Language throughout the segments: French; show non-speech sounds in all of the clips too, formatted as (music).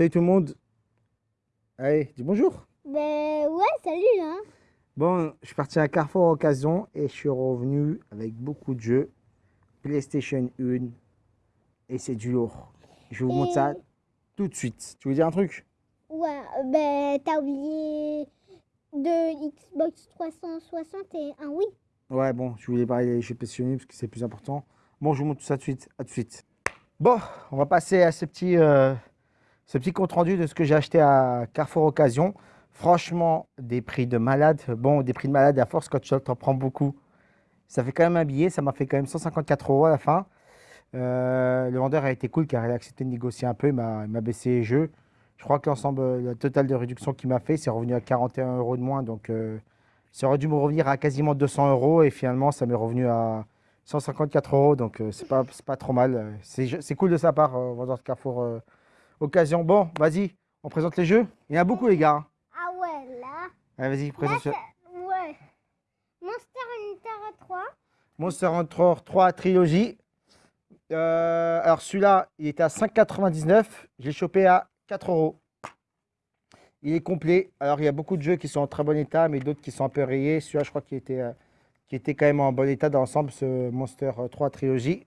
salut tout le monde. Allez, dis bonjour. Ben ouais, salut hein. Bon, je suis parti à Carrefour Occasion et je suis revenu avec beaucoup de jeux. PlayStation 1 et c'est du lourd. Je vous montre ça tout de suite. Tu veux dire un truc? Ouais, ben t'as oublié de Xbox 360 et un Wii. Ouais, bon, je voulais parler des jeux PlayStation 1 parce que c'est plus important. Bon, je vous montre tout ça tout de suite. À tout de suite. Bon, on va passer à ce petit... Euh, ce petit compte rendu de ce que j'ai acheté à Carrefour Occasion. Franchement, des prix de malade. Bon, des prix de malade à force, quand tu t'en prends beaucoup, ça fait quand même un billet. Ça m'a fait quand même 154 euros à la fin. Euh, le vendeur a été cool car il a accepté de négocier un peu. Il m'a baissé les jeux. Je crois que l'ensemble, le total de réduction qu'il m'a fait, c'est revenu à 41 euros de moins. Donc, euh, ça aurait dû me revenir à quasiment 200 euros. Et finalement, ça m'est revenu à 154 euros. Donc, euh, c'est pas, trop mal. C'est cool de sa part, vendeur de Carrefour Occasion. Bon, vas-y, on présente les jeux. Il y en a beaucoup, les gars. hein. Ah ouais, là. Allez, vas-y, Là, présente. c'est- ouais. Monster Hunter 3. Monster Hunter 3 Trilogy. Euh, alors celui-là, il était à 5,99. Je l'ai chopé à 4 euros. Il est complet. Alors il y a beaucoup de jeux qui sont en très bon état, mais d'autres qui sont un peu rayés. Celui-là, je crois qu'il était, euh, qu'il était quand même en bon état dans l'ensemble, ce Monster 3 Trilogy.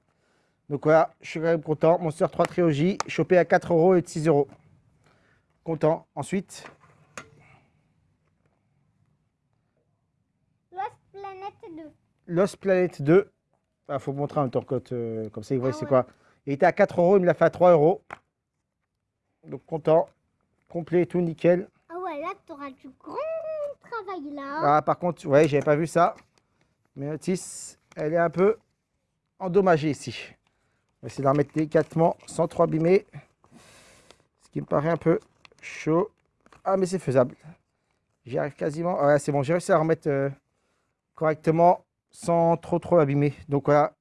Donc voilà, je suis quand même content. Monster 3 Trilogy, chopé à 4 euros et de 6 euros. Content. Ensuite, Lost Planet 2. Lost Planet 2. Il faut montrer même temps euh, comme ça, il voit Ah c'est ouais. quoi. Il était à 4 euros, il me l'a fait à 3 euros. Donc content, complet et tout, nickel. Ah ouais, là, tu auras du grand travail là. Ah, par contre, ouais, j'avais pas vu ça. Mais Otis, elle est un peu endommagée ici. On va essayer de la remettre délicatement sans trop abîmer. Ce qui me paraît un peu chaud. Ah, mais c'est faisable. J'y arrive quasiment. Ah Ouais, c'est bon, j'ai réussi à remettre euh, correctement sans trop trop abîmer. Donc voilà,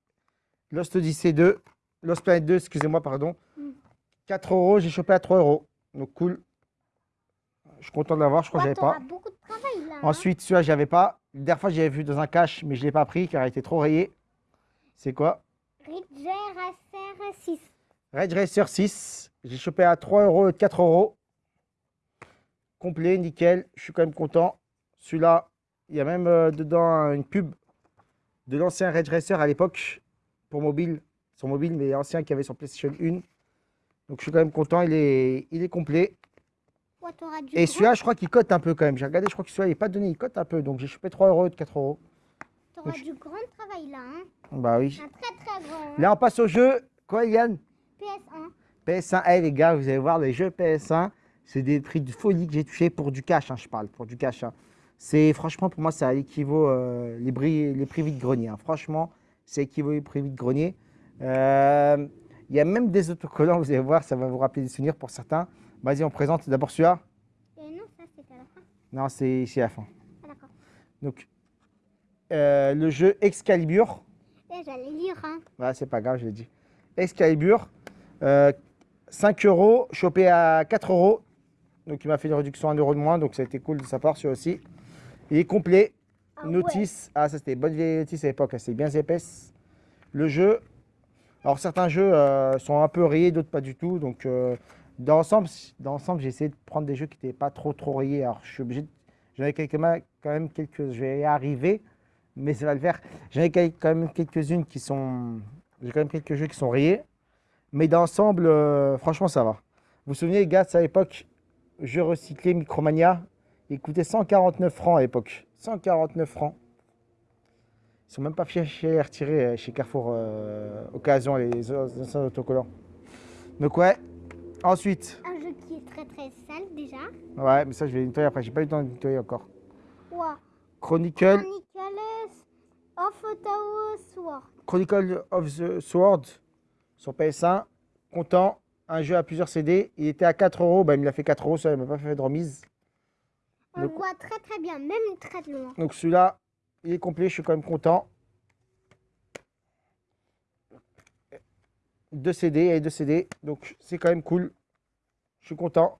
Lost Odyssey 2, Lost Planet 2, excusez-moi, pardon. Mm. 4 euros, j'ai chopé à 3 euros. Donc cool. Je suis content de l'avoir, je crois que j'avais pas. beaucoup de travail là. hein. Ensuite, celui-là, j'avais pas. La dernière fois, j'avais vu dans un cache, mais je ne l'ai pas pris car il était trop rayé. C'est quoi? Ridger 6. Red Racer 6. J'ai chopé à 3 euros et 4 euros. Complet, nickel. Je suis quand même content. Celui-là, il y a même euh, dedans une pub de l'ancien Red Racer à l'époque pour mobile. Sur mobile, mais ancien qui avait sur PlayStation 1. Donc je suis quand même content. Il est, il est complet. Ouais, Et celui-là, je crois qu'il cote un peu quand même. J'ai regardé, je crois que celui-là, il n'est pas donné. Il cote un peu. Donc j'ai chopé 3 euros et 4 euros. t'auras du grand travail là. Hein. Bah oui. Un très très grand. hein. Là, on passe au jeu. Quoi, Yann? PS1. PS1, hey, les gars, vous allez voir, les jeux PS1, c'est des prix de folie que j'ai touché pour du cash, hein, je parle, pour du cash. hein. C'est franchement, pour moi, ça équivaut euh, les, bris, les prix vide-grenier. hein. Franchement, c'est équivaut les prix vide-grenier. Euh, Il y a même des autocollants, vous allez voir, ça va vous rappeler des souvenirs pour certains. Vas-y, on présente d'abord celui-là. Non, ça c'est à la fin. Non, c'est c'est la fin. Ah d'accord. Donc, euh, le jeu Excalibur. Eh, j'allais lire. Hein. Ouais, c'est pas grave, je l'ai dit. Excalibur, euh, 5 euros, chopé à 4 euros. Donc il m'a fait une réduction à 1 euro de moins, donc ça a été cool de sa part, celui aussi. Il est complet. Ah ouais. Notice, ah ça c'était bonne vieille notice à l'époque, c'est bien épaisse. Le jeu, alors certains jeux euh, sont un peu rayés, d'autres pas du tout. Donc euh, dans l'ensemble, dans j'ai essayé de prendre des jeux qui n'étaient pas trop trop rayés. Alors je suis obligé, de- j'en ai quelques, quand même quelques, je vais y arriver, mais ça va le faire. J'en ai quand même quelques-unes qui sont, j'ai quand même quelques jeux qui sont rayés, mais dans l'ensemble, euh, franchement ça va. Vous vous souvenez les gars, à l'époque, jeu recyclé Micromania, il coûtait 149 francs à l'époque. 149 francs. Ils sont même pas fiers chez retirer euh, chez Carrefour euh, Occasion, les anciens autocollants. Donc ouais. Ensuite, Un jeu qui est très très sale déjà. ouais, mais ça je vais nettoyer après. J'ai pas eu le temps de nettoyer encore. Chronicle, Chronicles of Ottawa Sword. Chronicle of the Sword sur PS1. Content. Un jeu à plusieurs CD. Il était à 4 euros. Bah, il me l'a fait 4 euros. Ça, il m'a pas fait de remise. On Le- voit très très bien, même très loin. Donc celui-là, il est complet. Je suis quand même content. Deux CD, a deux CD. Donc c'est quand même cool. Je suis content.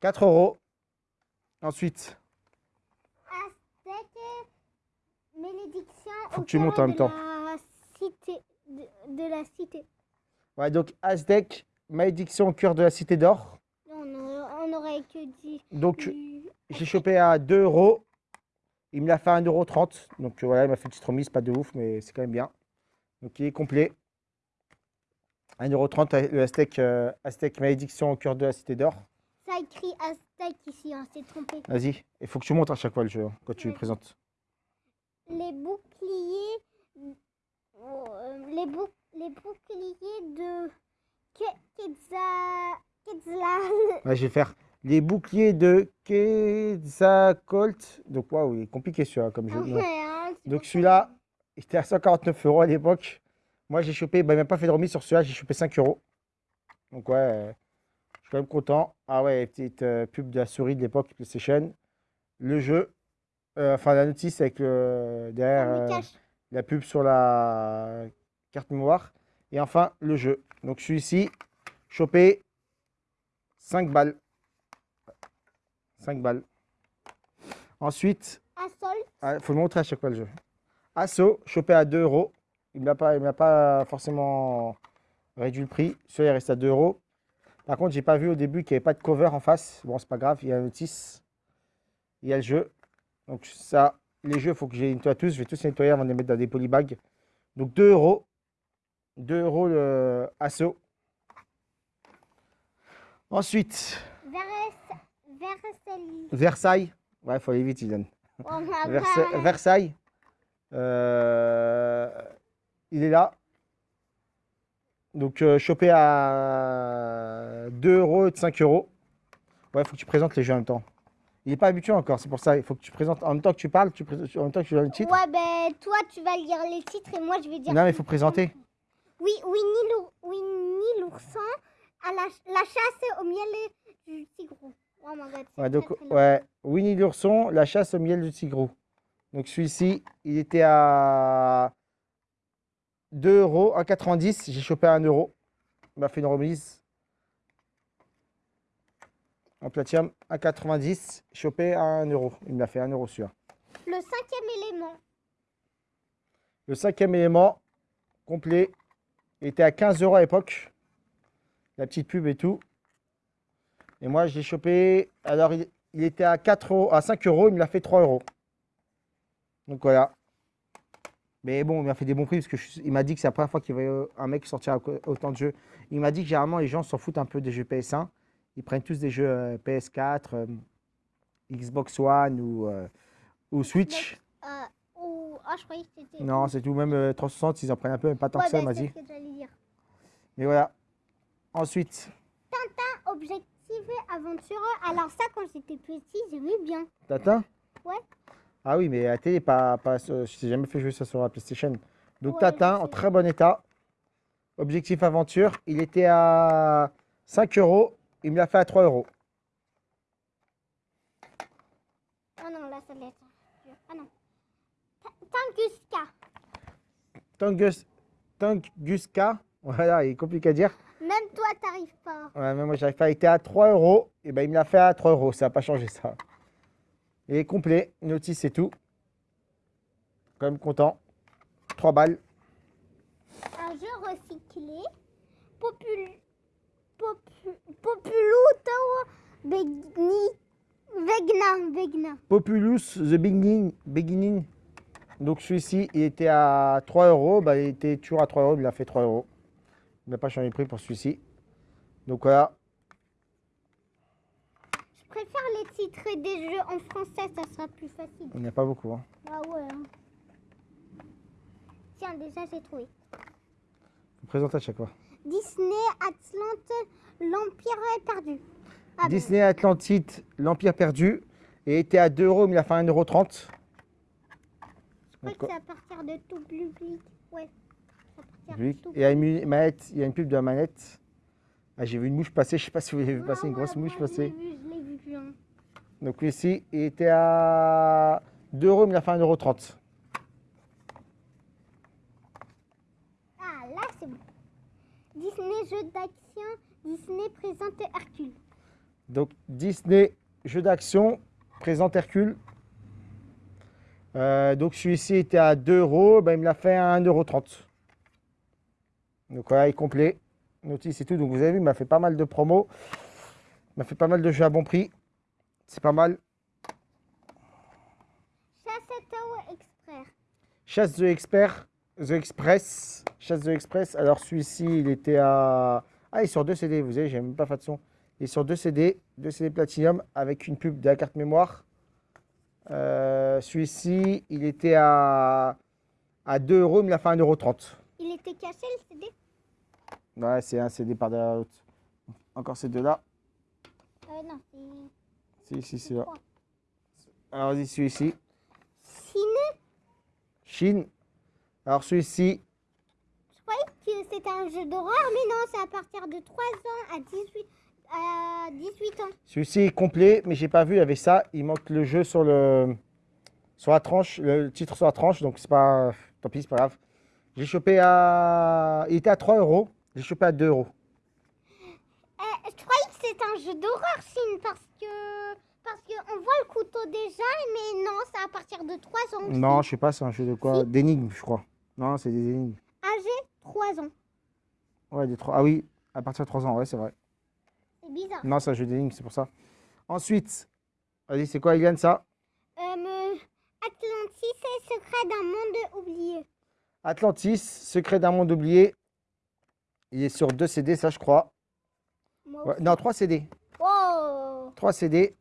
4 euros. Ensuite, Aztec Faut au que tu montes en même temps. la cité de, de la cité. ouais, donc Aztec, malédiction au cœur de la cité d'or. On, aurait- on aurait que dit. Donc j'ai chopé à 2 euros. Il me l'a fait à 1,30€. Donc euh, voilà, il m'a fait une petite remise, pas de ouf, mais c'est quand même bien. Donc il est complet. 1,30€ le Aztec, euh, Aztec malédiction au cœur de la cité d'or. Ça écrit Aztec ici, on s'est trompé. Vas-y, il faut que tu montres à chaque fois le jeu hein, quand tu Oui. présentes. Les boucliers. euh, les, bouc- les boucliers de Quetzal-. Ouais, je vais faire les boucliers de Quetzalcoatl. Donc, waouh, il est compliqué celui-là comme jeu. Ouais, hein, Donc celui-là, il était à 149 euros à l'époque. Moi, j'ai chopé, bah, il m'a pas fait de remise sur celui-là, j'ai chopé 5 euros. Donc ouais, euh, je suis quand même content. Ah ouais, petite euh, pub de la souris de l'époque PlayStation. Le jeu, euh, enfin la notice avec le, derrière Ah, euh, la pub sur la carte mémoire. Et enfin, le jeu. Donc celui-ci, chopé 5 balles. 5 balles. Ensuite, il faut le montrer à chaque fois le jeu. Asso, chopé à 2 euros. Il ne m'a pas, il pas forcément réduit le prix. Celui-là, il reste à 2 euros. Par contre, j'ai pas vu au début qu'il n'y avait pas de cover en face. Bon, c'est pas grave, il y a la notice. Il y a le jeu. Donc ça, les jeux, il faut que je les nettoie tous. Je vais tous les nettoyer avant de les mettre dans des polybags. Donc 2 euros. 2 euros le Asso. Ensuite, Vers... Versailles. Versailles. Ouais, il faut aller vite, Ilan. Oh, (laughs) Versa-. Versailles. Euh, il est là. Donc, euh, chopé à 2 euros et 5 euros. Ouais, il faut que tu présentes les jeux en même temps. Il n'est pas habitué encore, c'est pour ça. Il faut que tu présentes en même temps que tu parles, tu pré- en même temps que tu donnes le titre. Ouais, ben toi, tu vas lire les titres et moi, je vais dire. Non, mais il faut présenter. Oui, Winnie l'our- Winnie l'ourson à la, la chasse au miel du tigrou. Oh my god. c'est Ouais, donc, très, ouais, Winnie l'ourson, la chasse au miel du tigrou. Donc, celui-ci, il était à 2 euros, 1,90. J'ai chopé à 1 euro. Il m'a fait une remise. En platinum, 1,90. Chopé à 1 euro. Il m'a fait 1 euro sur. Le cinquième élément. Le cinquième élément, complet, il était à 15 euros à l'époque. La petite pub et tout. Et moi, je l'ai chopé. Alors, il, il était à, 4 euros, à 5 euros. Il me l'a fait 3 euros. Donc voilà. Mais bon, il m'a fait des bons prix parce que je suis- il m'a dit que c'est la première fois qu'il voyait un mec sortir à autant de jeux. Il m'a dit que généralement, les gens s'en foutent un peu des jeux PS1. Ils prennent tous des jeux euh, PS4, euh, Xbox One ou, euh, ou Switch. Euh, ou... Ah, je croyais que c'était. Non, c'est tout. Même euh, 360, ils en prennent un peu, mais pas tant que ça, m'a dit. j'allais dire. Mais voilà. Ensuite, Objectif et aventureux. Alors, ça, quand j'étais petit, j'aimais bien. Tintin? Ouais. Ah oui, mais à la télé, pas, pas, sur- je t'ai jamais fait jouer ça sur la PlayStation. Donc Ouais, Tintin, en très bon état. Objectif aventure, il était à 5 euros. Il me l'a fait à 3 euros. Oh non, là, ça laisse. Ah non. Ta- Tunguska. Tungus, Tunguska, voilà, il est compliqué à dire. Même toi, t'arrives pas. Ouais, mais moi, j'arrive pas. Il était à 3 euros. Et ben, il me l'a fait à 3 euros. Ça n'a pas changé, ça. Il est complet. Notice et tout. Quand même content. 3 balles. Un jeu recyclé. Popul... Popu... Populuto Begni... Vegna. Vegna. Populous The Beginning. beginning. Donc celui-ci, il était à 3 euros. Bah, il était toujours à 3 euros. Il a fait 3 euros. Il n'a pas changé de prix pour celui-ci. Donc voilà. Je préfère les titres des jeux en français, ça sera plus facile. Il n'y a pas beaucoup. hein. Ah ouais. hein. Tiens, déjà, j'ai trouvé. Faut présenter à chaque fois. Disney Atlante, l'Empire est perdu. Ah bon. Disney Atlantide, l'Empire perdu. Et était à 2 euros. Mais il a fait 1,30 euros. Je crois que c'est à partir de tout public. Ouais. À de tout Et il y a une manette, il y a une pub de la manette. Ah, j'ai vu une mouche passer, je sais pas si vous avez vu passer Ah une ouais, grosse mouche passer. vu. hein. Donc ici, il était à 2 euros, mais il a fait 1,30 euros. Ah, là, c'est bon. Disney jeu d'action, Disney présente Hercule. Donc Disney, jeu d'action, présente Hercule. Euh, donc celui-ci était à 2 euros, ben, il me l'a fait à 1,30 euros. Donc voilà, il est complet. Notice et tout. Donc vous avez vu, il m'a fait pas mal de promos. Il m'a fait pas mal de jeux à bon prix. C'est pas mal. Chassetto Expert. Chasse The Expert, The Express. Chasse The Express. Alors celui-ci, il était à. Ah, il est sur deux CD, vous savez, j'ai même pas fait de son. Il est sur deux CD, deux CD Platinum avec une pub de la carte mémoire. Euh, celui-ci, il était à, à 2 euros, il me l'a fait à 1,30 euros. Il était caché le CD Ouais, c'est un CD par de la haute. encore ces deux-là. Euh, non, c'est. Si, si, c'est là. Alors, vas-y, celui-ci. Chine, Chine. Alors, celui-ci, c'était un jeu d'horreur, mais non, c'est à partir de 3 ans à 18, à 18 ans. celui-ci est complet, mais j'ai pas vu, il y avait ça. Il manque le jeu sur le sur la tranche, le titre sur la tranche, donc c'est pas. Tant pis, c'est pas grave. J'ai chopé à. Il était à 3 euros. J'ai chopé à 2 euros. Euh, je croyais que c'était un jeu d'horreur, Chine, parce que. Parce qu'on voit le couteau déjà, mais non, c'est à partir de 3 ans. Non, je sais pas, c'est un jeu de quoi? Si. D'énigmes, je crois. Non, c'est des énigmes. Âgé 3 ans. Ouais, des 3. Ah oui, à partir de 3 ans, ouais, c'est vrai. C'est bizarre. Non, un jeu d'énigmes, c'est pour ça. Ensuite, vas-y, c'est quoi, Eliane, ça? Euh, Atlantis est secret d'un monde oublié. Atlantis, Secret d'un monde oublié. Il est sur 2 CD, ça, je crois. Ouais, non, 3 CD. Oh 3 CD.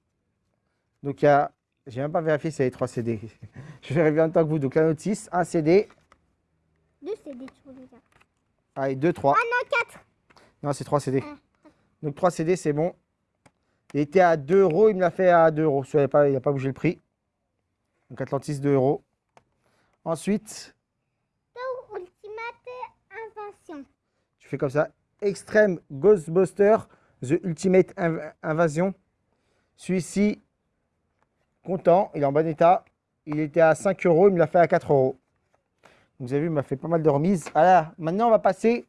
Donc, il y a. J'ai même pas vérifié s'il y avait 3 CD. (laughs) je vais vérifier en même temps que vous. Donc, la notice, 1 CD. Deux CD, tu veux dire. Allez, 2, 3. Ah non, 4 Non, c'est 3 CD. Ah. Donc 3 CD, c'est bon. Il était à 2 euros, il me l'a fait à 2 euros. Il n'a pas, pas bougé le prix. Donc Atlantis, 2 euros. Ensuite, Ultimate Invention. tu fais comme ça. Extreme Ghostbuster, The Ultimate Inv- Invasion. Celui-ci, content, il est en bon état. Il était à 5 euros, il me l'a fait à 4 euros. Vous avez vu, il m'a fait pas mal de remises. Alors, maintenant, on va passer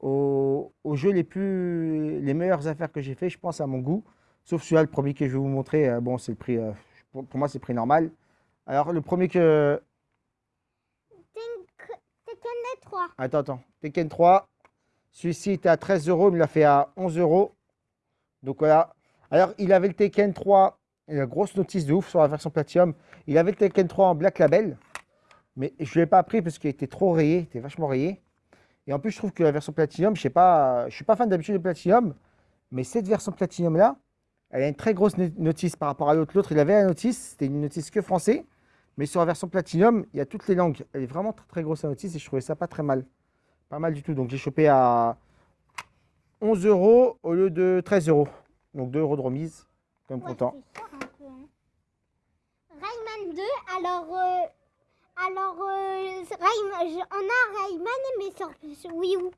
aux, aux jeux les plus, les meilleures affaires que j'ai fait, je pense, à mon goût. Sauf celui-là, le premier que je vais vous montrer. euh, bon, c'est le prix, euh, pour, pour moi, c'est le prix normal. Alors, le premier que. Tekken 3. Attends, attends. Tekken 3. Celui-ci était à 13 euros, il me l'a fait à 11 euros. Donc voilà. Alors, il avait le Tekken 3, et la grosse notice de ouf sur la version Platinum. Il avait le Tekken 3 en Black Label, mais je ne l'ai pas pris parce qu'il était trop rayé, il était vachement rayé. Et en plus, je trouve que la version Platinum, je sais pas, je suis pas fan d'habitude de Platinum, mais cette version Platinum là, elle a une très grosse no- notice par rapport à l'autre. L'autre, il avait la notice, c'était une notice que français, mais sur la version Platinum, il y a toutes les langues. Elle est vraiment très, très grosse la notice et je trouvais ça pas très mal. Pas mal du tout. Donc j'ai chopé à 11 euros au lieu de 13 euros. Donc 2 euros de remise. Comme Ouais, content. cher un peu, hein. Rayman 2, alors. euh, alors, euh, Rayman- on a Rayman, mais sur, sur Wii U.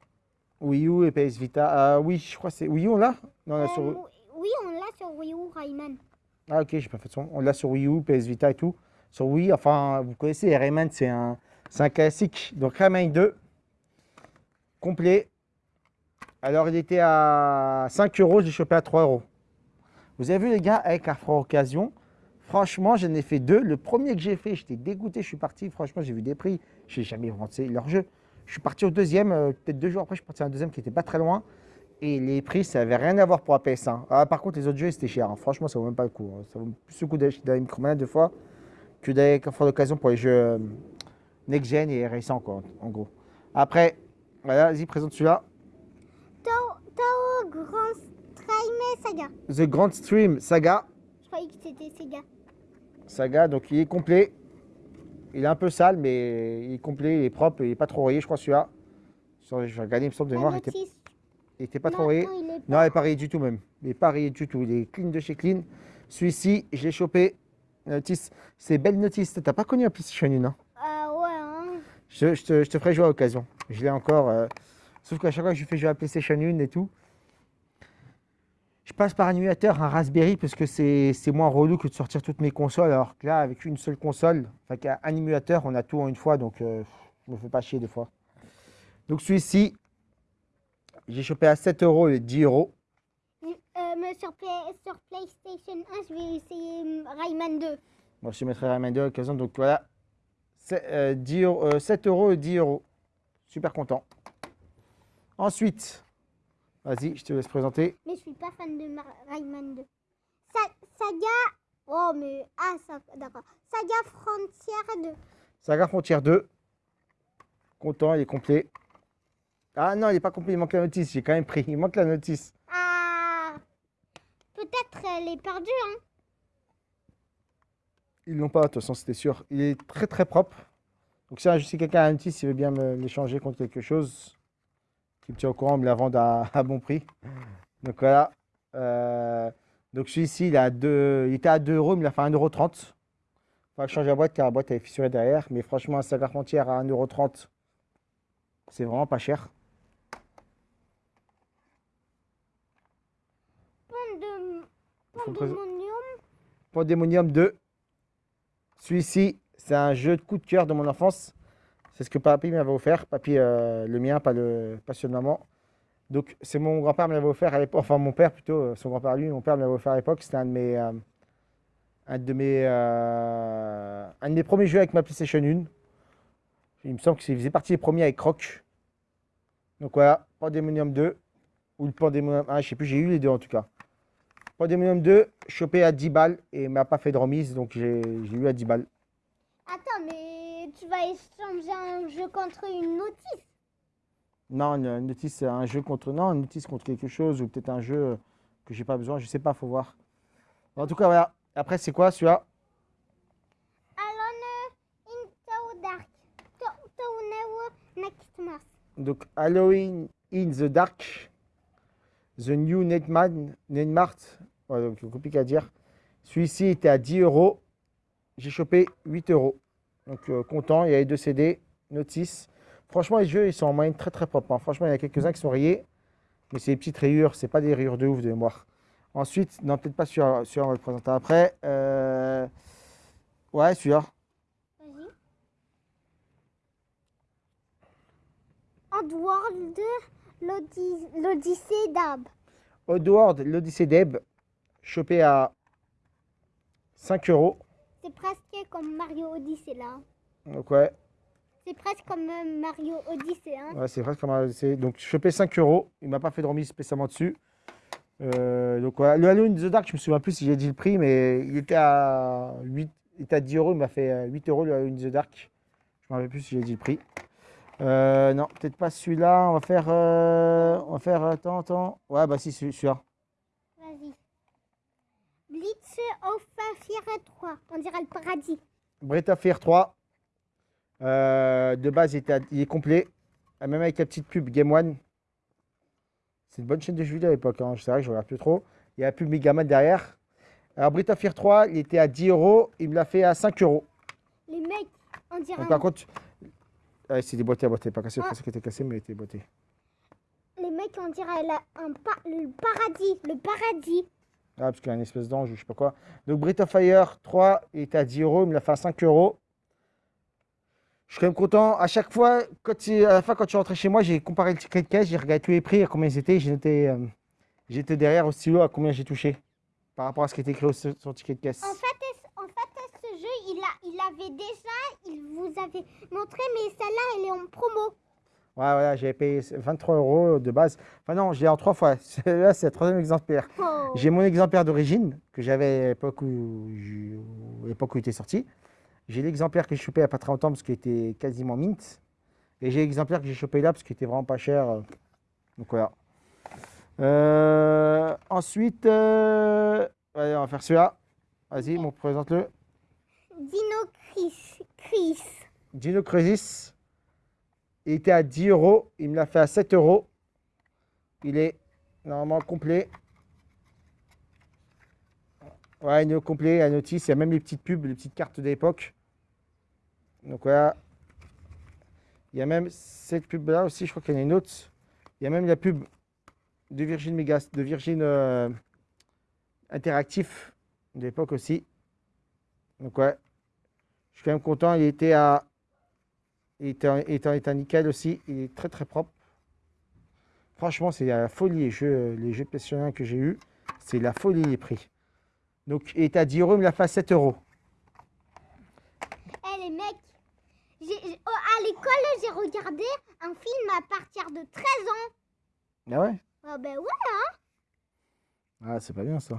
Wii U et PS Vita. Euh, oui, je crois que c'est. Wii U, on l'a? L'a sur. Euh, oui, on l'a sur Wii U, Rayman. Ah, ok, j'ai pas fait de son. On l'a sur Wii U, PS Vita et tout. Sur Wii, enfin, vous connaissez, Rayman, c'est un, c'est un classique. Donc Rayman 2, complet. Alors, il était à 5 euros, j'ai chopé à 3 euros. Vous avez vu, les gars, avec la Fra Occasion, franchement, j'en ai fait deux. Le premier que j'ai fait, j'étais dégoûté, je suis parti. Franchement, j'ai vu des prix. Je n'ai jamais rentré leur jeu. Je suis parti au deuxième, euh, peut-être deux jours après, je suis parti à un deuxième qui n'était pas très loin. Et les prix, ça n'avait rien à voir pour la PS1. Ah, par contre, les autres jeux, c'était cher. hein. Franchement, ça vaut même pas le coup. hein. Ça vaut plus le coup d'aller d'aller Micromania deux fois que d'aller faire d'occasion pour les jeux euh, next-gen et récents, quoi, en gros. Après, voilà, vas-y, présente celui-là. Tao, Tao Grand Stream Saga. The Grand Stream Saga. Je croyais que c'était Sega. Saga, donc il est complet. Il est un peu sale, mais il est complet, il est propre, il est pas trop rayé, je crois, celui-là. Vais regarder, il me semble de mémoire, il était, notice. il était pas Non, trop rayé. non, il pas. n'est pas rayé du tout même. Il n'est pas rayé du tout. Il est clean de chez clean. Celui-ci, je l'ai chopé. Notice, c'est belle notice. T'as pas connu un PlayStation 1, hein? Ah ouais, hein. je, je te, je te ferai jouer à l'occasion. Je l'ai encore. euh, Sauf qu'à chaque fois que je fais jouer à PlayStation 1 et tout, je passe par un émulateur, un Raspberry, parce que c'est moins relou que de sortir toutes mes consoles. Alors que là, avec une seule console, enfin un émulateur, on a tout en une fois, donc euh, je me fais pas chier des fois. Donc celui-ci, j'ai chopé à 7 euros et 10 euros. Euh, sur, Play- sur PlayStation 1, je vais essayer hum, Rayman 2. Moi, je mettrai la main de l'occasion. Donc voilà, C'est, euh, 10 euros- euh, 7 euros et 10 euros. Super content. Ensuite, vas-y, je te laisse présenter. Mais je suis pas fan de Mar- Rayman 2. Sa- Saga. Oh, mais. Ah, ça... d'accord. Saga Frontier 2. Saga Frontière 2. Content, il est complet. Ah non, il n'est pas complet, il manque la notice. J'ai quand même pris. Il manque la notice. Ah. Peut-être elle est perdue, hein. Ils l'ont pas, de toute façon, c'était sûr. Il est très très propre. Donc si, si quelqu'un a un notice, il veut bien me l'échanger contre quelque chose, qui me tient au courant, me la vende à, (laughs) à bon prix. Donc voilà. Euh, donc celui-ci, il, a deux- il était à 2 euros, mais il a fait 1,30€. Il va changer la boîte car la boîte est fissurée derrière. Mais franchement, un sac Carpentier à 1,30€, c'est vraiment pas cher. Faut Pandemonium. Pandemonium 2. Celui-ci, c'est un jeu de coup de cœur de mon enfance. C'est ce que papy m'avait offert. Papy, euh, le mien, pas, le, pas celui de maman. Donc, c'est mon grand-père me l'avait offert à l'époque. Enfin, mon père plutôt, euh, son grand-père lui, mon père me l'avait offert à l'époque. C'était un de mes, euh, un de mes, un de mes premiers jeux avec ma PlayStation 1. Il me semble qu'il faisait partie des premiers avec Croc. Donc voilà, Pandemonium 2 ou le Pandemonium 1, je sais plus, j'ai eu les deux en tout cas. Pandemonium 2, chopé à 10 balles et m'a pas fait de remise, donc j'ai eu à 10 balles. Attends, mais tu vas échanger un jeu contre une notice. Non, une, notice, un jeu contre. Non, une notice contre quelque chose, ou peut-être un jeu que j'ai pas besoin, je sais pas, faut voir. En tout cas, voilà. Après, c'est quoi celui-là Alone in the dark. Next. Donc, Halloween in the Dark, The New Netman, Netmart, ouais, donc c'est compliqué à dire. Celui-ci était à 10 euros. J'ai chopé 8 euros. Donc, euh, content. Il y avait deux CD, notice. Franchement, les jeux, ils sont en moyenne très très propres. hein. Franchement, il y a quelques-uns qui sont rayés. Mais c'est des petites rayures, c'est pas des rayures de ouf de mémoire. Ensuite, non, peut-être pas celui-là, on va le présenter après. Euh, Ouais, celui-là. Vas-y. Oddworld, l'Odyssée l'Odyssée d'Ab. Oddworld, l'Odyssée d'Eb, chopé à 5 euros. C'est presque comme Mario Odyssey là. Donc, ouais, C'est presque comme euh, Mario Odyssey. Hein. Ouais, c'est presque comme un ADC. Donc, chopé 5 euros. Il m'a pas fait de remise spécialement dessus. Euh, donc, voilà. Le Halloween The Dark, je me souviens plus si j'ai dit le prix, mais il était à, 8, il était à 10 euros. Il m'a fait euh, 8 euros le Halloween The Dark. Je me rappelle plus si j'ai dit le prix. Euh, non, peut-être pas celui-là. On va faire. euh, on va faire. Attends, attends. Ouais, bah si, celui- celui-là. Blitz of Fire 3. On dirait le paradis. Fire 3. Euh, de base, il, était à- il est complet. Euh, Même avec la petite pub Game One. C'est une bonne chaîne de jeux vidéo à l'époque. Hein. C'est vrai que je regarde plus trop. Il y a la pub Megaman derrière. Alors, Fire 3, il était à 10 euros. Il me l'a fait à 5 euros. Les mecs, on dirait, Donc, par contre, ouais, c'est déboîté à boîté. Pas cassé. Je Ah. pensais qu'il était cassé, mais il était boîté. les mecs, on dirait la- un pa- le paradis. Le paradis. Ah, parce qu'il y a une espèce d'ange ou je sais pas quoi. Donc, Breath of Fire 3, il était à 10 euros. Il me l'a fait à 5 euros. Je suis quand même content. À chaque fois, à la fin, quand je suis rentré chez moi, j'ai comparé le ticket de caisse, j'ai regardé tous les prix, à combien ils étaient. J'étais euh, derrière au stylo à combien j'ai touché par rapport à ce qui était écrit sur le ticket de caisse. En fait, est- en fait, ce jeu, il, a, il avait déjà, il vous avait montré, mais celle-là, elle est en promo. Ouais, voilà, j'avais payé 23 euros de base. Enfin, non, je l'ai en trois fois. (laughs) Là, c'est le troisième exemplaire. Oh. J'ai mon exemplaire d'origine que j'avais à l'époque où, l'époque où il était sorti. J'ai l'exemplaire que j'ai chopé il n'y a pas très longtemps parce qu'il était quasiment mint. Et j'ai l'exemplaire que j'ai chopé là parce qu'il était vraiment pas cher. Donc voilà. Euh, ensuite, euh, allez, on va faire celui-là. Vas-y, mon présente-le. Dino. Chris. Dino Crisis. Il était à 10 euros. Il me l'a fait à 7 euros. Il est normalement complet. Ouais, il est complet, la notice. Il y a même les petites pubs, les petites cartes d'époque. Donc voilà. Il y a même cette pub-là aussi. Je crois qu'il y en a une autre. Il y a même la pub de Virgin Megas, de Virgin euh, Interactif de l'époque aussi. Donc ouais. Je suis quand même content. Il était à. Il était en état nickel aussi. Il est très très propre. Franchement, c'est la folie les jeux, les jeux PlayStation 1 que j'ai eu. C'est la folie les prix. Donc, il était à 10 euros, il me l'a fait à 7 euros. Eh les mecs, oh, à l'école, j'ai regardé un film à partir de 13 ans. Ah ouais? Ah ben ouais, Ah, c'est pas bien ça.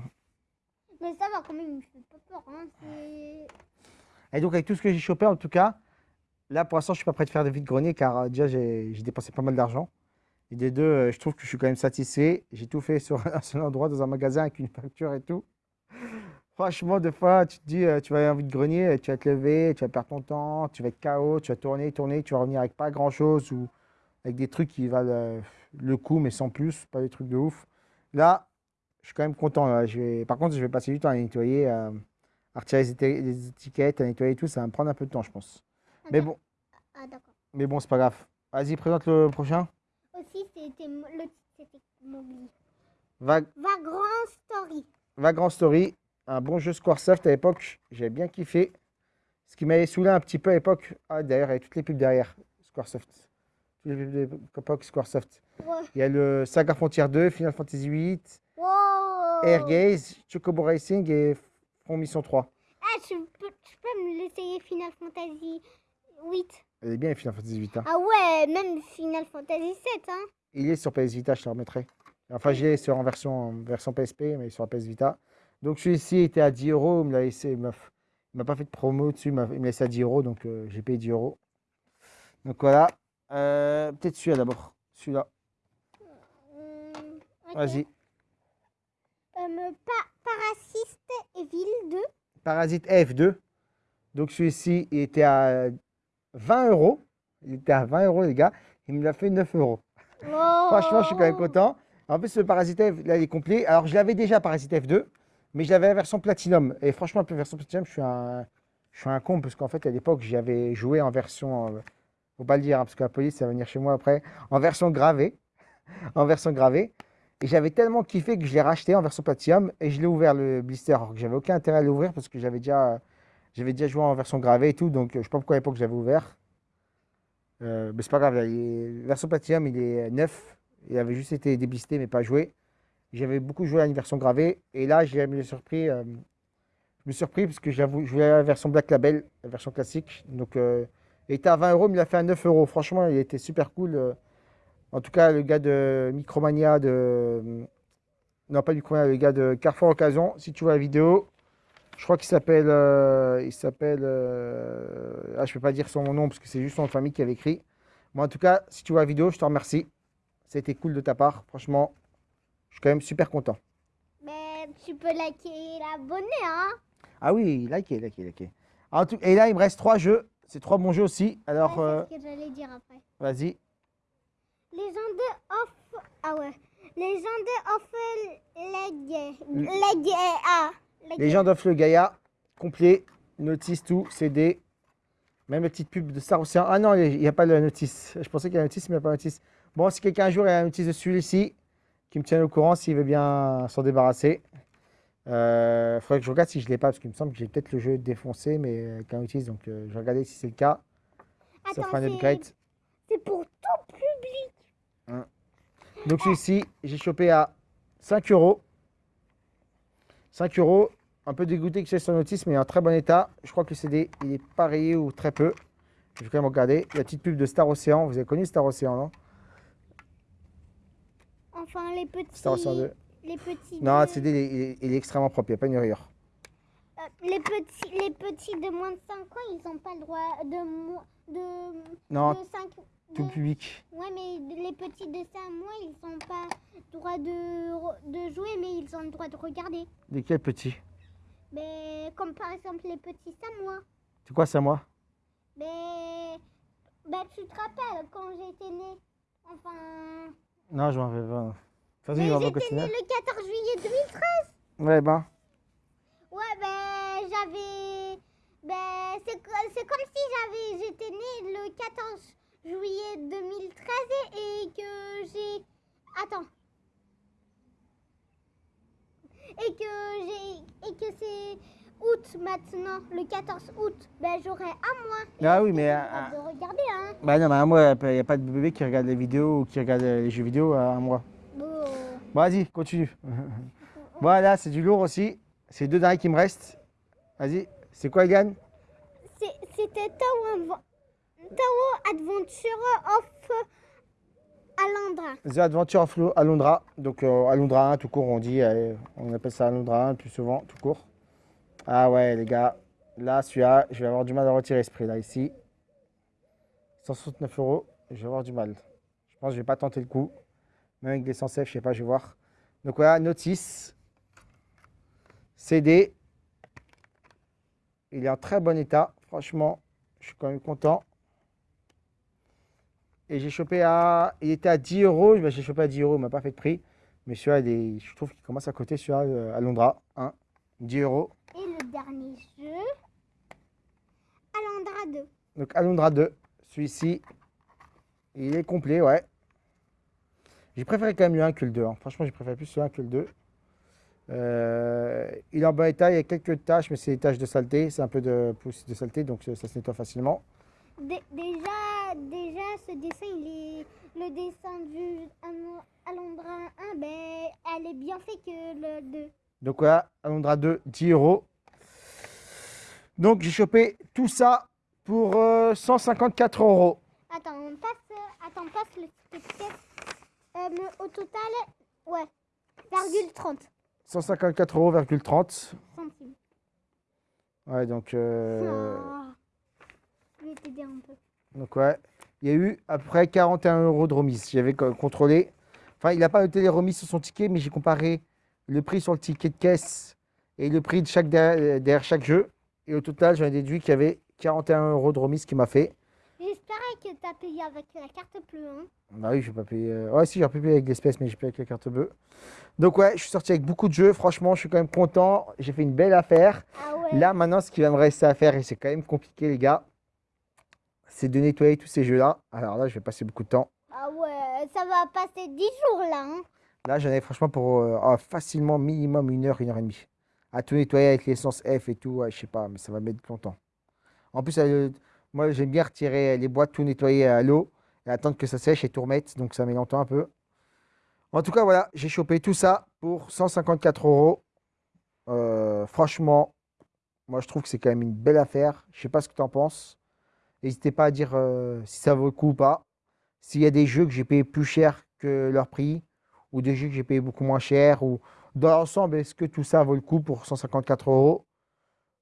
mais ça va quand même, il me fait pas peur. Hein. Et donc, avec tout ce que j'ai chopé, en tout cas, là, pour l'instant, je suis pas prêt de faire de vide-grenier car euh, déjà, j'ai dépensé pas mal d'argent. Et des deux, euh, je trouve que je suis quand même satisfait. J'ai tout fait sur (laughs) un seul endroit, dans un magasin avec une facture et tout. Franchement, des fois, tu te dis, euh, tu vas aller en vide-grenier, tu vas te lever, tu vas perdre ton temps, tu vas être KO, tu vas tourner, tourner, tu vas revenir avec pas grand-chose ou avec des trucs qui valent le coup, mais sans plus, pas des trucs de ouf. Là, je suis quand même content. Par contre, je vais passer du temps à nettoyer, à retirer les étiquettes, à nettoyer tout. Ça va me prendre un peu de temps, je pense. Mais bon, Ah, d'accord. mais bon, c'est pas grave. Vas-y, présente le prochain. Aussi, c'était le titre, c'était Mowgli. Vag- Vagrant Story. Vagrant Story, un bon jeu Squaresoft à l'époque. J'avais bien kiffé. Ce qui m'avait saoulé un petit peu à l'époque. Ah, d'ailleurs, il y avait toutes les pubs derrière. Squaresoft. Toutes les pubs de l'époque Squaresoft. Ouais. Il y a le Saga Frontier 2, Final Fantasy 8, Wow. Air Gaze, Chocobo Racing et Front Mission 3. Ah, je peux, je peux me l'essayer Final Fantasy 8. Elle est bien, Final Fantasy 8. hein. Ah ouais, même Final Fantasy 7, hein. Il est sur PS Vita, je te le remettrai. Enfin, j'ai sur en version, en version PSP, mais sur la PS Vita. Donc, celui-ci était à 10 euros. Il me l'a laissé, il m'a pas fait de promo dessus. Il m'a laissé à 10 euros, donc euh, j'ai payé 10 euros. Donc voilà. Euh, Peut-être celui-là d'abord. Celui-là. Ok. Vas-y. Euh, pa Parasiste Evil 2. Parasite F2. Donc, celui-ci, était à 20 euros. Il était à 20 euros, les gars. Il me l'a fait 9 euros. Franchement, je suis quand même content. En plus, le Parasite F, là, il est complet. Alors, je l'avais déjà, Parasite F2, mais je l'avais la version Platinum. Et franchement, la version Platinum, je suis un, je suis un con, parce qu'en fait, à l'époque, j'y avais joué en version, euh, faut pas le dire, hein, parce que la police, ça va venir chez moi après, en version gravée. (laughs) en version gravée. Et j'avais tellement kiffé que je l'ai racheté en version Platinum et je l'ai ouvert le blister. Alors que j'avais aucun intérêt à l'ouvrir parce que j'avais déjà, j'avais déjà joué en version gravée et tout. Donc, euh, je sais pas pourquoi à l'époque j'avais ouvert. Euh, mais c'est pas grave, est- version Platinum, il est neuf. Il avait juste été déblisté, mais pas joué. J'avais beaucoup joué à une version gravée. Et là, j'ai me surpris. euh, je me suis surpris parce que j'avoue, je voulais la version Black Label, la version classique. Donc, il était à 20 euros, mais il l'a fait à 9 euros. Franchement, il était super cool. En tout cas, le gars de Micromania, de. Non, pas Micromania, le gars de Carrefour Occasion, si tu vois la vidéo, je crois qu'il s'appelle. euh, il s'appelle. euh, Ah, je peux pas dire son nom parce que c'est juste son famille qui avait écrit. Moi, en tout cas, si tu vois la vidéo, je te remercie. C'était cool de ta part. Franchement, je suis quand même super content. Mais tu peux liker et l'abonner, hein. Ah oui, likez. En tout... Et là, il me reste trois jeux. C'est trois bons jeux aussi. Alors, Ouais, euh, ce que j'allais dire après. vas-y. Of... Ah ouais. Legend of Leg... Mm. Leg... Ah. Leg- Legend of le Gaia, complet, notice, tout, CD. Même la petite pub de Star Ocean. Ah non, il n'y a pas la notice. Je pensais qu'il y avait la notice, mais il n'y a pas la notice. Bon, si quelqu'un un jour a la notice de celui-ci, qui me tienne au courant s'il veut bien s'en débarrasser. Il faudrait que je regarde si je ne l'ai pas, parce qu'il me semble que j'ai peut-être le jeu défoncé, mais avec un notice. Donc, euh, je vais regarder si c'est le cas. Ça fera un upgrade. C'est pour tout public. Donc celui-ci, j'ai chopé à 5 euros. 5 euros. Un peu dégoûté que c'est sur notice, mais en très bon état. Je crois que le CD, il est pas rayé ou très peu. Je vais quand même regarder. La petite pub de Star Ocean. Vous avez connu Star Ocean, non? Enfin, les petits... Star Ocean 2. Les petits... Non, de- le CD, il est, il est- il est extrêmement propre. Il n'y a pas une rayure. Euh, les petits, les petits de moins de 5 ans, ils n'ont pas le droit de, Non, de 5 tout de- public. Ouais, mais les petits de 5 mois, ils n'ont pas le droit de, de jouer, mais ils ont le droit de regarder. Lesquels petits? Mais comme par exemple les petits 5 mois. C'est quoi ça, moi? Mais bah, tu te rappelles quand j'étais née? Enfin, Non, je m'en vais pas. Vas-y, mais on va j'étais née le 14 juillet 2013. Ouais, ben. Ouais, ben j'avais. Ben c'est co- c'est comme si j'avais j'étais née le 14 juillet 2013 et que j'ai. Attends. Et que j'ai. Et que c'est août maintenant, le 14 août. Ben j'aurai un mois. Et Ah oui, mais, droit de regarder, hein. Bah non, mais moi, il n'y a pas de bébé qui regarde les vidéos ou qui regarde les jeux vidéo à un mois. Bon. Vas-y, continue. (laughs) voilà, c'est du lourd aussi. C'est deux derniers qui me restent. Vas-y, c'est quoi, C'est- C'était Tower, Tower Adventure of Alondra. The Adventure of Lo- Alondra. Donc, euh, Alondra 1, tout court, on dit. allez, on appelle ça Alondra 1 le plus souvent, tout court. Ah ouais, les gars. Là, celui-là, je vais avoir du mal à retirer ce prix-là, ici. 169 euros, je vais avoir du mal. Je pense que je vais pas tenter le coup. Même avec des sans je sais pas, je vais voir. Donc voilà, notice. CD. Il est en très bon état. Franchement, je suis quand même content. Et j'ai chopé à. Il était à 10 euros. Ben, J'ai chopé à 10 euros, il m'a pas fait de prix. Mais celui-là, est- je trouve qu'il commence à coter celui-là, euh, Alondra. 1, 10 euros. Et le dernier jeu, Alandra 2. Donc Alondra 2, celui-ci, il est complet, ouais. J'ai préféré quand même le 1 que le 2. hein. Franchement, j'ai préféré plus le 1 que le 2. Euh, il est en bon état, il y a quelques taches, mais c'est des taches de saleté. C'est un peu de pouce de saleté, donc ça, ça se nettoie facilement. Dé- déjà, déjà, ce dessin, il est le dessin du Al- Alondra 1, ben, elle est bien fait que le 2. Donc voilà, Alondra 2, 10 euros. Donc j'ai chopé tout ça pour euh, 154 euros. Attends, on passe, euh, attends, on passe le ticket. Euh, au total, ouais, virgule 30 154 euros, 30. centimes. Ouais, donc, euh, Ah, je vais t'aider un peu. Donc ouais, il y a eu à peu près 41 euros de remise. J'avais co- contrôlé. Enfin, il n'a pas noté les remises sur son ticket, mais j'ai comparé le prix sur le ticket de caisse et le prix de chaque derrière, derrière chaque jeu. Et au total, j'en ai déduit qu'il y avait 41 euros de remise qui m'a fait. J'espérais que tu as payé avec la carte bleue. Hein. Bah oui, je vais pas payer. euh, Ouais, si, j'ai pu payer avec l'espèce, mais j'ai payé avec la carte bleue. Donc ouais, je suis sorti avec beaucoup de jeux. Franchement, je suis quand même content. J'ai fait une belle affaire. Ah ouais. Là, maintenant, ce qui va me rester à faire, et c'est quand même compliqué, les gars, c'est de nettoyer tous ces jeux-là. Alors là, je vais passer beaucoup de temps. Ah ouais, ça va passer 10 jours là. Hein. Là, j'en ai franchement pour euh, ah, facilement minimum une heure, une heure et demie. À tout nettoyer avec l'essence F et tout, ouais, je sais pas, mais ça va mettre longtemps. En plus, euh, moi, j'aime bien retirer les boîtes, tout nettoyer à l'eau et attendre que ça sèche et tout remettre, donc ça met longtemps un peu. En tout cas, voilà, j'ai chopé tout ça pour 154 euros. Euh, franchement, moi, je trouve que c'est quand même une belle affaire. Je sais pas ce que tu en penses. N'hésitez pas à dire euh, si ça vaut le coup ou pas. S'il y a des jeux que j'ai payé plus cher que leur prix, ou des jeux que j'ai payé beaucoup moins cher, ou dans l'ensemble, est-ce que tout ça vaut le coup pour 154 euros?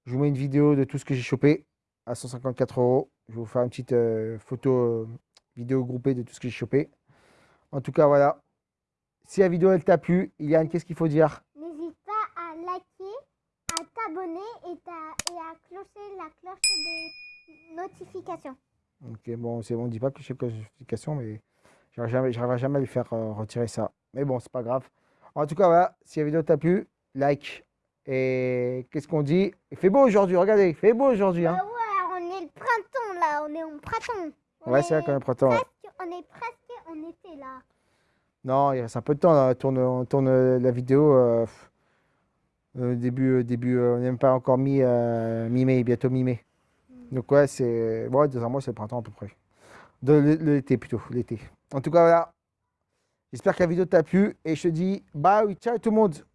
Je vous mets une vidéo de tout ce que j'ai chopé à 154 euros. Je vais vous faire une petite euh, photo, euh, vidéo groupée de tout ce que j'ai chopé. En tout cas, voilà. Si la vidéo elle t'a plu, Iliane, qu'est-ce qu'il faut dire? N'hésite pas à liker, à t'abonner et, et à clocher la cloche des notifications. Ok, bon, c'est bon, on dit pas que je sais classification, mais j'arriverai jamais, j'arriverai jamais à lui faire euh, retirer ça. Mais bon, c'est pas grave. En tout cas, voilà, si la vidéo t'a plu, like. Et qu'est-ce qu'on dit? Il fait beau aujourd'hui, regardez, il fait beau aujourd'hui. Hein. Ah ouais, on est le printemps là, on est en printemps. On ouais, c'est vrai est quand même printemps. ouais. presque- On est presque en été là. Non, il reste un peu de temps, là, on tourne, on tourne euh, la vidéo. euh, euh, début, début, on n'est même pas encore mi, mi-mai, bientôt mi-mai. Donc ouais, c'est ouais, dans un mois, c'est le printemps à peu près. De l'été plutôt, l'été. En tout cas, voilà. J'espère que la vidéo t'a plu et je te dis bye, ciao tout le monde.